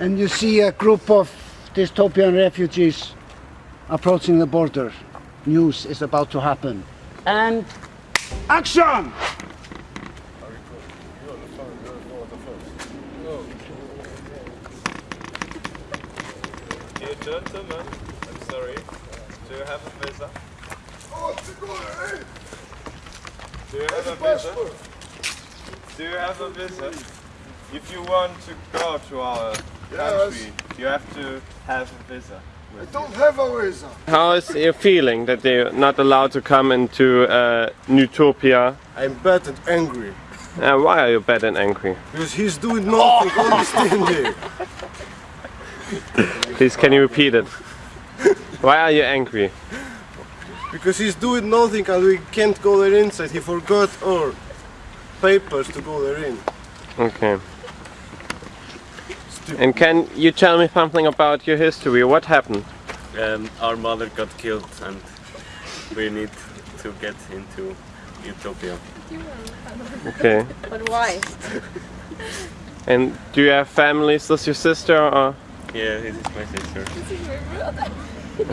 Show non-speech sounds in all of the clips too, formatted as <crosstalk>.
and you see a group of dystopian refugees approaching the border. News is about to happen. And action! Dear gentlemen, I'm sorry. Do you have a visa? Do you have a visa? Do you have a visa? If you want to go to our country, you have to have a visa. I don't have a visa. How is your feeling that they're not allowed to come into uh, Newtopia? I'm bad and angry. Uh, why are you bad and angry? Because he's doing nothing, only staying there. Please, can you repeat it? Why are you angry? Because he's doing nothing and we can't go there inside. He forgot our papers to go there in. Okay. And can you tell me something about your history? What happened? Um, our mother got killed and we need to get into Utopia. Okay. But why? <laughs> And do you have families? Does your sister or? Yeah, this is my sister. This is my brother.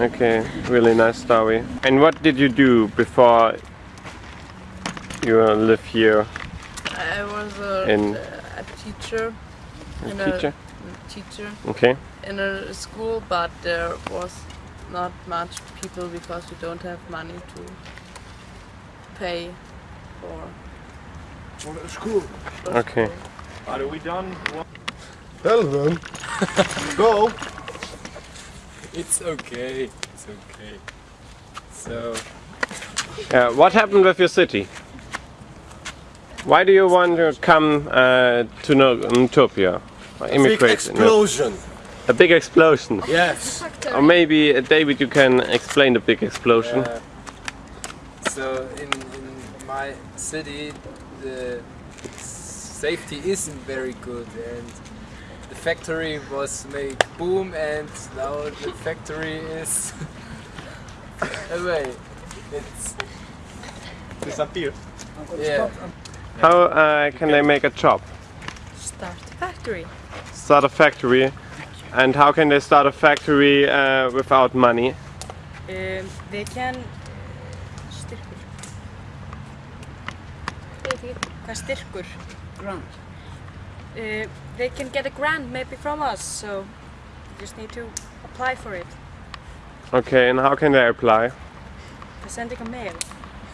okay, really nice story. And what did you do before you uh, live here? I was a, In- a teacher. A in teacher? A teacher Okay. in a school, but there was not much people because we don't have money to pay for. For the school. for Okay. school. Are we done? Tell them. go. It's okay. It's okay. So Yeah, what happened with your city? Why do you want to come uh, to No- Newtopia? Or Big Immigrate? No. explosion. A big explosion. Yes. Or maybe, uh, David, you can explain the big explosion. uh, so in, in my city the safety isn't very good and the factory was made boom and now the factory is <laughs> away. It's disappeared. yeah. How uh, can they make a job? Start a factory. Start a factory. And how can they start a factory uh, without money? Um, they can styrkur Veit ekki hvað styrkur Grant. uh, They can get a grant maybe from us so you just need to apply for it Okay, and how can they apply? by sending a mail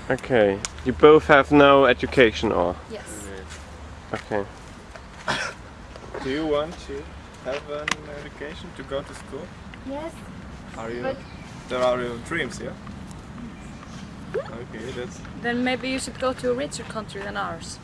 Okay, you both have no education or? Yes Okay. Do you want to have an education to go to school? Yes, Are you? But- There are your dreams, yeah? Okay, that's Then maybe you should go to a richer country than ours